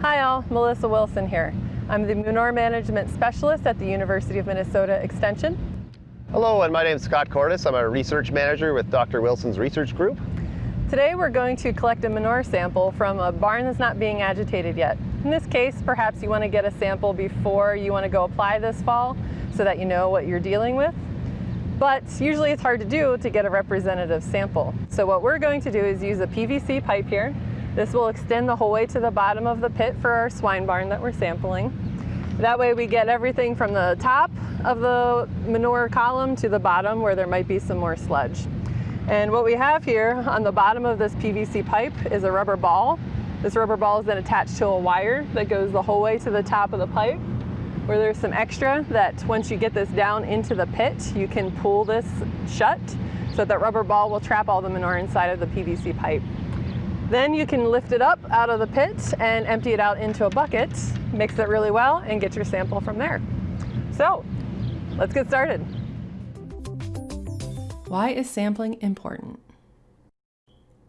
Hi all, Melissa Wilson here. I'm the Manure Management Specialist at the University of Minnesota Extension. Hello, and my name is Scott Cordes. I'm a research manager with Dr. Wilson's research group. Today we're going to collect a manure sample from a barn that's not being agitated yet. In this case, perhaps you want to get a sample before you want to go apply this fall so that you know what you're dealing with. But usually it's hard to do to get a representative sample. So what we're going to do is use a PVC pipe here. This will extend the whole way to the bottom of the pit for our swine barn that we're sampling. That way we get everything from the top of the manure column to the bottom where there might be some more sludge. And what we have here on the bottom of this PVC pipe is a rubber ball. This rubber ball is then attached to a wire that goes the whole way to the top of the pipe where there's some extra that once you get this down into the pit, you can pull this shut so that rubber ball will trap all the manure inside of the PVC pipe. Then you can lift it up out of the pit and empty it out into a bucket, mix it really well, and get your sample from there. So, let's get started. Why is sampling important?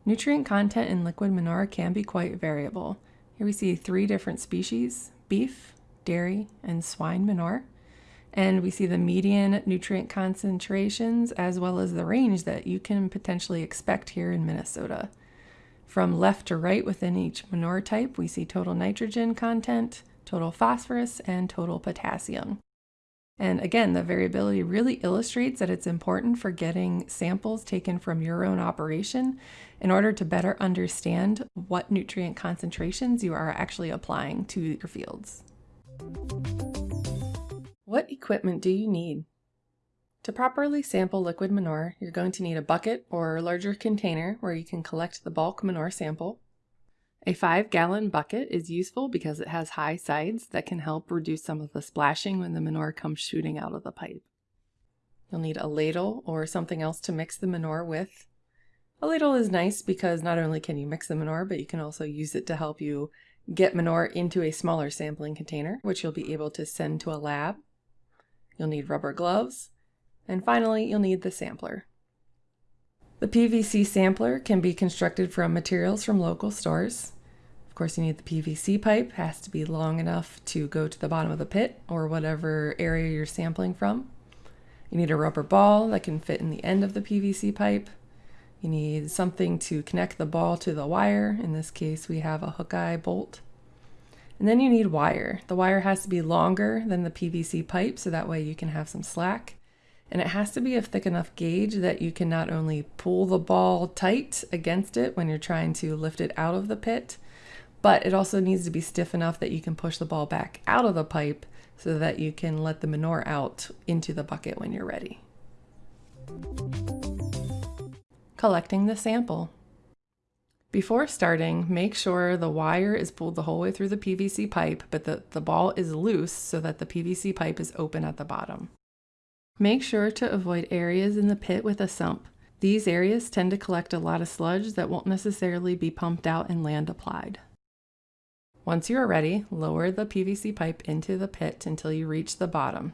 Nutrient content in liquid manure can be quite variable. Here we see three different species, beef, dairy, and swine manure. And we see the median nutrient concentrations as well as the range that you can potentially expect here in Minnesota. From left to right within each manure type, we see total nitrogen content, total phosphorus, and total potassium. And again, the variability really illustrates that it's important for getting samples taken from your own operation in order to better understand what nutrient concentrations you are actually applying to your fields. What equipment do you need? To properly sample liquid manure, you're going to need a bucket or larger container where you can collect the bulk manure sample. A 5 gallon bucket is useful because it has high sides that can help reduce some of the splashing when the manure comes shooting out of the pipe. You'll need a ladle or something else to mix the manure with. A ladle is nice because not only can you mix the manure, but you can also use it to help you get manure into a smaller sampling container, which you'll be able to send to a lab. You'll need rubber gloves, and finally, you'll need the sampler. The PVC sampler can be constructed from materials from local stores. Of course, you need the PVC pipe, has to be long enough to go to the bottom of the pit or whatever area you're sampling from. You need a rubber ball that can fit in the end of the PVC pipe. You need something to connect the ball to the wire. In this case, we have a hook eye bolt. And then you need wire. The wire has to be longer than the PVC pipe so that way you can have some slack and it has to be a thick enough gauge that you can not only pull the ball tight against it when you're trying to lift it out of the pit, but it also needs to be stiff enough that you can push the ball back out of the pipe so that you can let the manure out into the bucket when you're ready. Collecting the sample. Before starting, make sure the wire is pulled the whole way through the PVC pipe, but that the ball is loose so that the PVC pipe is open at the bottom. Make sure to avoid areas in the pit with a sump. These areas tend to collect a lot of sludge that won't necessarily be pumped out and land applied. Once you are ready, lower the PVC pipe into the pit until you reach the bottom.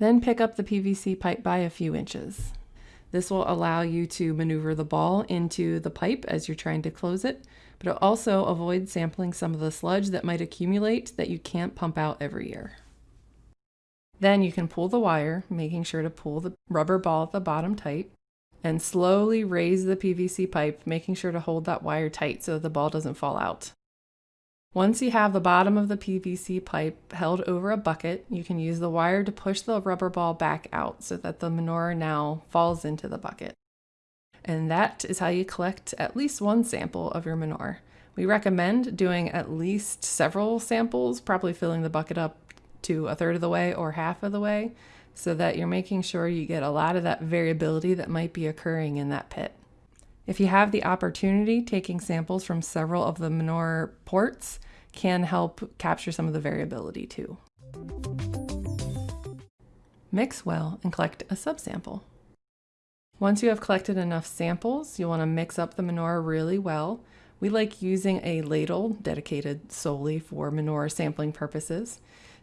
Then pick up the PVC pipe by a few inches. This will allow you to maneuver the ball into the pipe as you're trying to close it, but it also avoids sampling some of the sludge that might accumulate that you can't pump out every year. Then you can pull the wire, making sure to pull the rubber ball at the bottom tight, and slowly raise the PVC pipe, making sure to hold that wire tight so that the ball doesn't fall out. Once you have the bottom of the PVC pipe held over a bucket, you can use the wire to push the rubber ball back out so that the manure now falls into the bucket. And that is how you collect at least one sample of your manure. We recommend doing at least several samples, probably filling the bucket up to a third of the way or half of the way so that you're making sure you get a lot of that variability that might be occurring in that pit. If you have the opportunity, taking samples from several of the manure ports can help capture some of the variability too. Mix well and collect a subsample. Once you have collected enough samples, you want to mix up the manure really well. We like using a ladle dedicated solely for manure sampling purposes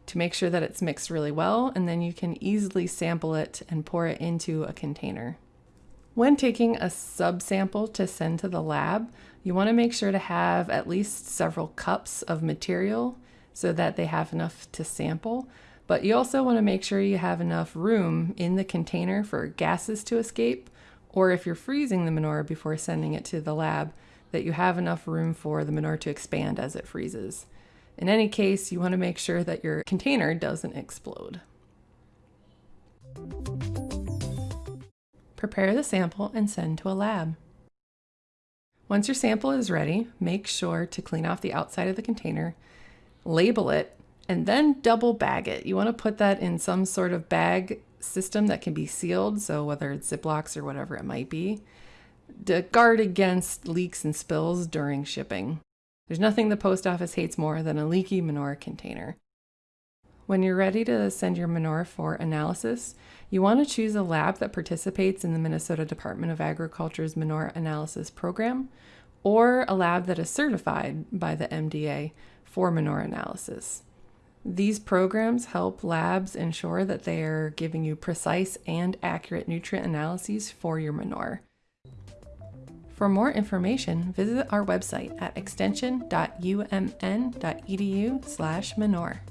to make sure that it's mixed really well, and then you can easily sample it and pour it into a container. When taking a subsample to send to the lab, you want to make sure to have at least several cups of material so that they have enough to sample. But you also want to make sure you have enough room in the container for gases to escape, or if you're freezing the manure before sending it to the lab, that you have enough room for the manure to expand as it freezes. In any case, you want to make sure that your container doesn't explode. Prepare the sample and send to a lab. Once your sample is ready, make sure to clean off the outside of the container, label it, and then double bag it. You want to put that in some sort of bag system that can be sealed, so whether it's Ziplocs or whatever it might be, to guard against leaks and spills during shipping. There's nothing the post office hates more than a leaky manure container. When you're ready to send your manure for analysis, you want to choose a lab that participates in the Minnesota Department of Agriculture's manure analysis program or a lab that is certified by the MDA for manure analysis. These programs help labs ensure that they are giving you precise and accurate nutrient analyses for your manure. For more information, visit our website at extension.umn.edu/manure.